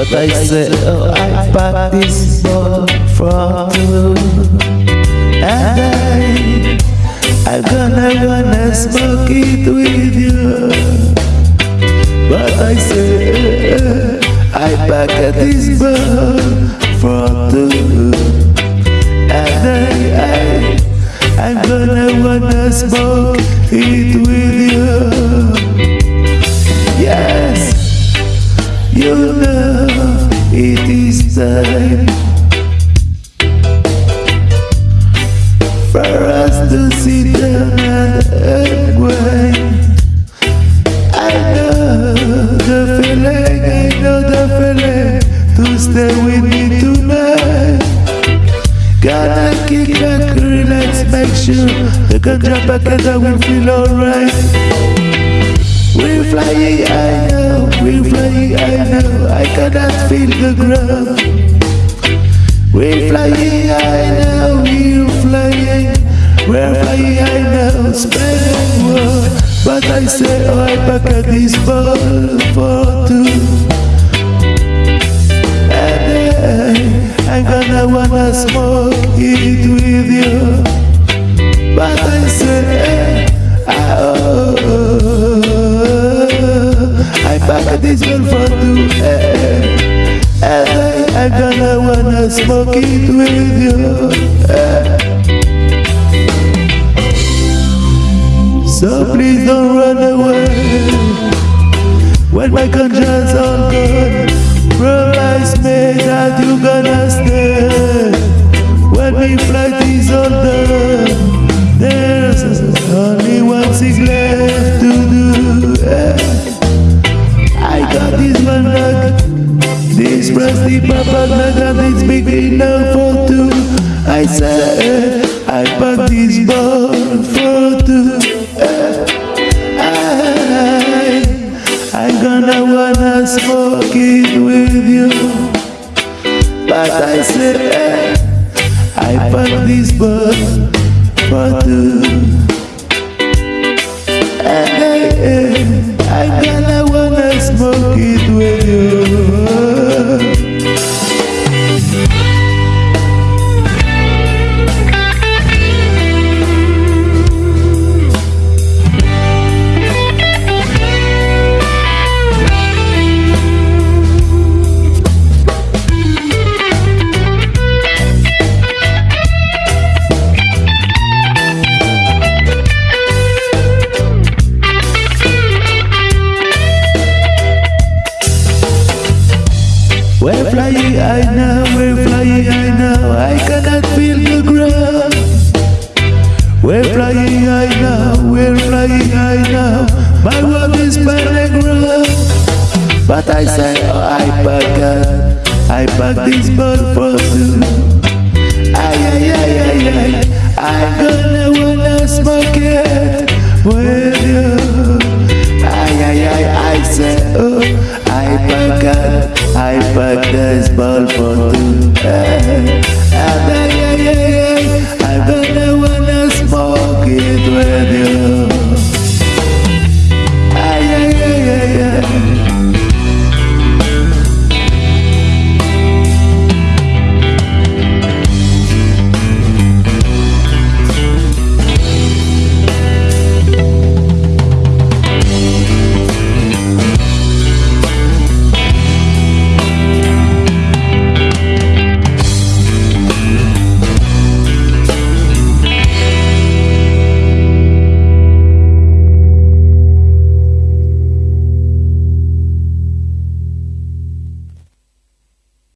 But I said, oh, I packed this ball from you. And I, I'm gonna gonna smoke it with you. But I said, eh, I packed this ball from you. And I, I, I'm gonna wanna smoke it with you. For us to sit down and wait. I know the feeling, I know the feeling to stay with me tonight. Gotta kick back, relax, make sure the ganja packet will feel alright. We're flying, I we're flying, I know, I cannot feel the ground. We're flying, I know, we're flying, we're flying, I know, spreading world. But I say, oh, I pack this ball for two. And then I'm gonna wanna smoke Pack this two eh, eh, eh. eh I, I'm gonna wanna smoke it with you. Eh. So please don't run away. When my conscience all gone Promise me that you gonna stay. When my flight is all done There's only one thing Rusty papa nugget is big enough for two. I said eh, I packed this ball for two. Eh, I, I'm gonna wanna smoke it with you. But I said eh, I packed this ball for two. And I, I'm gonna wanna smoke it with you I know, we're flying, I know, I cannot feel the ground. We're flying, I know, we're flying, I know, my world is battleground. But I say, oh, I pack it, I pack this ball for two. Ay, ay, ay, ay, ay, I'm gonna wanna smoke it with you. Ay, ay, ay, I say, oh, I pack it, I pack this ball for two. I'm gonna wanna smoke it with eh. you.